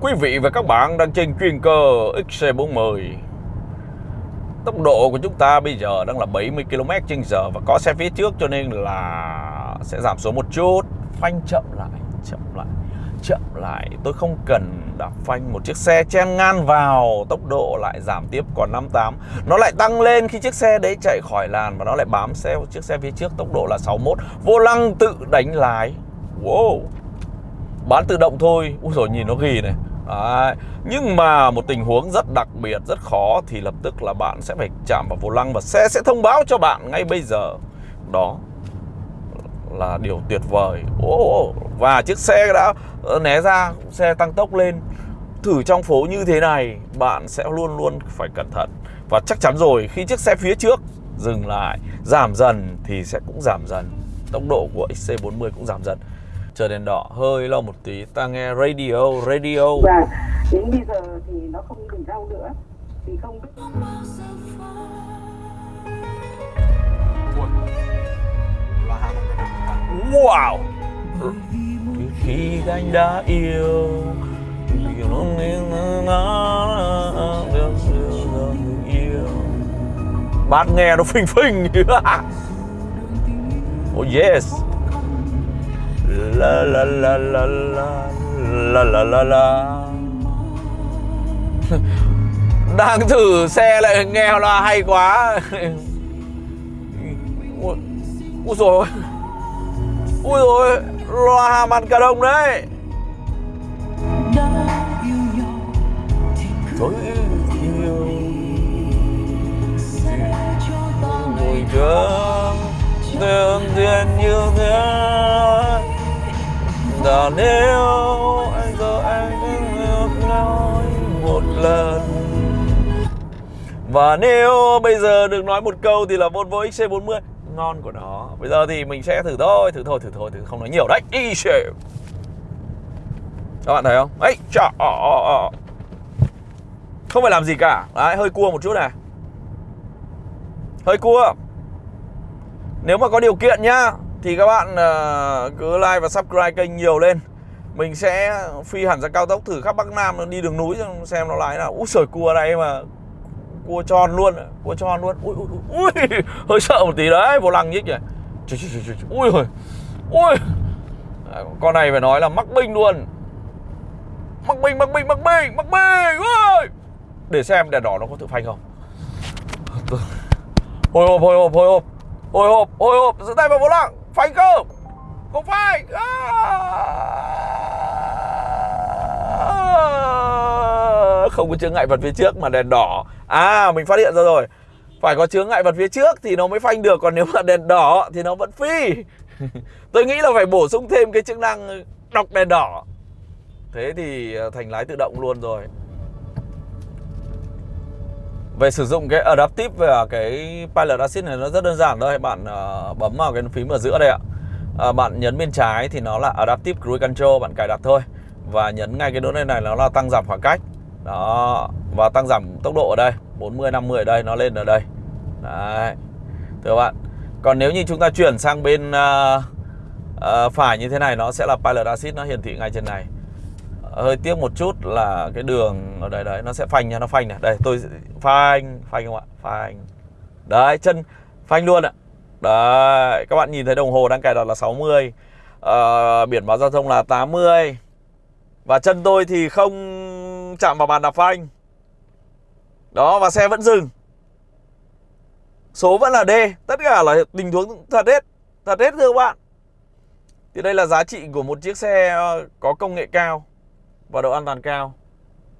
Quý vị và các bạn đang trên chuyên cơ XC40 Tốc độ của chúng ta bây giờ đang là 70 km h Và có xe phía trước cho nên là sẽ giảm số một chút. Phanh chậm lại, chậm lại, chậm lại. Tôi không cần đạp phanh một chiếc xe chen ngang vào Tốc độ lại giảm tiếp còn 58 Nó lại tăng lên khi chiếc xe đấy chạy khỏi làn Và nó lại bám xe chiếc xe phía trước tốc độ là 61 Vô lăng tự đánh lái. Wow. Bán tự động thôi. Úi rồi nhìn nó ghi này. Đấy. Nhưng mà một tình huống rất đặc biệt, rất khó Thì lập tức là bạn sẽ phải chạm vào vô lăng Và xe sẽ thông báo cho bạn ngay bây giờ. Đó là điều tuyệt vời. Oh, Và chiếc xe đã ờ, né ra Xe tăng tốc lên. Thử trong phố như thế này Bạn sẽ luôn luôn phải cẩn thận. Và chắc chắn rồi khi chiếc xe phía trước Dừng lại, giảm dần Thì sẽ cũng giảm dần. Tốc độ của XC40 cũng giảm dần chờ đèn đỏ hơi lâu một tí. Ta nghe radio radio. Và đến bây giờ thì nó không bình đau nữa. Thì không biết wow! Khi anh đã yêu bát nghe nó phình phình. Oh yes la la la la la la la la la. Đang thử xe lại nghe là hay quá. Ui, rồi ui rồi loa hàm ăn cà đông đấy. Thôi yêu. Mùi thương Thương thiên như thế và nếu anh giờ anh ngược nói một lần. Và nếu bây giờ được nói một câu thì là Volvo XC40 Ngon của nó. Bây giờ thì mình sẽ thử thôi, thử thôi, thử thôi, thử không nói nhiều đấy. XC Các bạn thấy không? Ấy, chà, ờ, ờ, ờ, Không phải làm gì cả. Đấy, hơi cua một chút này. Hơi cua. Nếu mà có điều kiện nhá. Thì các bạn ờ, cứ like và subscribe kênh nhiều lên. Mình sẽ phi hẳn ra cao tốc thử khắp Bắc Nam Đi đường núi xem nó lái nào. Úi sởi cua này mà Cua tròn luôn Cua tròn luôn. Ui, ui, ui, hơi sợ một tí đấy Vô lăng nhích kìa Ui ui Ui Con này phải nói là mắc binh luôn. Mắc binh, mắc binh, mắc binh, mắc binh ui. Để xem đèn đỏ nó có tự phanh không. Hồi hộp, hồi hộp, hồi hộp. Hồi hộp hồi hộp giữ tay vào vô lăng phanh cơ không phanh à. không có chướng ngại vật phía trước mà đèn đỏ. À mình phát hiện ra rồi. Phải có chướng ngại vật phía trước thì nó mới phanh được, còn nếu mà đèn đỏ thì nó vẫn phi. Tôi nghĩ là phải bổ sung thêm cái chức năng đọc đèn đỏ. Thế thì à, thành lái tự động luôn rồi về sử dụng cái Adaptive và cái Pilot Assist này nó rất đơn giản thôi. Bạn uh, bấm vào cái phím ở giữa đây ạ. Uh, Bạn nhấn bên trái thì nó là Adaptive Cruise Control Bạn cài đặt thôi. Và nhấn ngay cái nút này này nó là tăng giảm khoảng cách. Đó Và tăng giảm tốc độ ở đây 40, 50 ở đây Nó lên ở đây. Đấy Thưa các bạn. Còn nếu như chúng ta chuyển sang bên uh, uh, phải như thế này Nó sẽ là Pilot Assist Nó hiển thị ngay trên này hơi tiếc một chút là cái đường ở đây đấy nó sẽ phanh nha nó phanh này. Đây tôi phanh phanh không ạ? Phanh. Đấy chân phanh luôn ạ. Đấy các bạn nhìn thấy đồng hồ đang cài đặt là 60 à, ờ, biển báo giao thông là 80 và chân tôi thì không chạm vào bàn đạp phanh. Đó và xe vẫn dừng. Số vẫn là D. Tất cả là tình huống thật hết thật hết thưa các bạn. Thì đây là giá trị của một chiếc xe có công nghệ cao và độ an toàn cao.